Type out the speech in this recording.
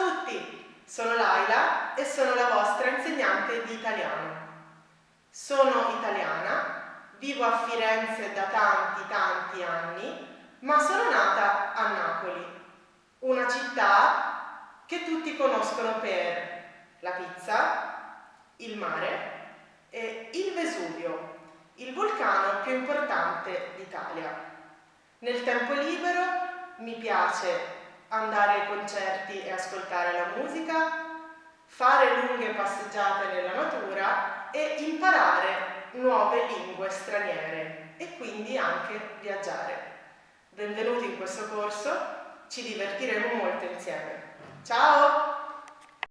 tutti, sono Laila e sono la vostra insegnante di italiano. Sono italiana, vivo a Firenze da tanti tanti anni, ma sono nata a Napoli, una città che tutti conoscono per la pizza, il mare e il Vesuvio, il vulcano più importante d'Italia. Nel tempo libero mi piace andare ai concerti e ascoltare la musica, fare lunghe passeggiate nella natura e imparare nuove lingue straniere e quindi anche viaggiare. Benvenuti in questo corso, ci divertiremo molto insieme. Ciao!